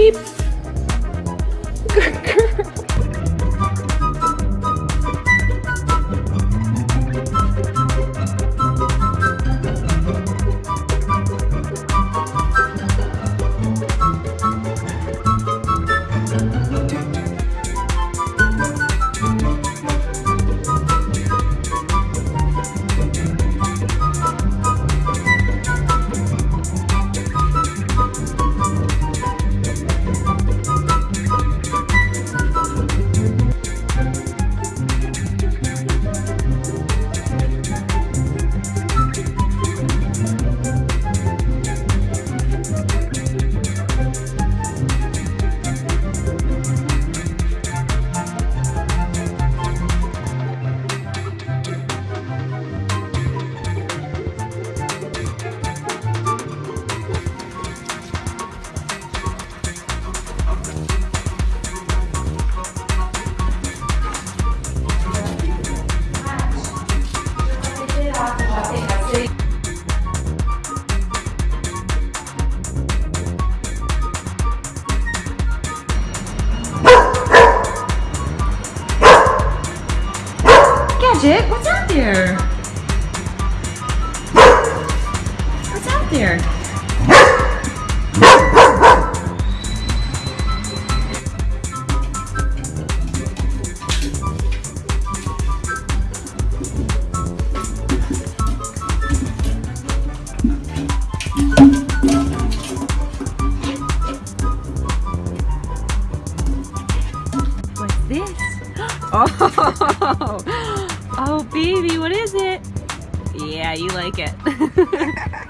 Beep. Good girl. there. What's this? Oh, oh baby, what is it? Yeah, you like it.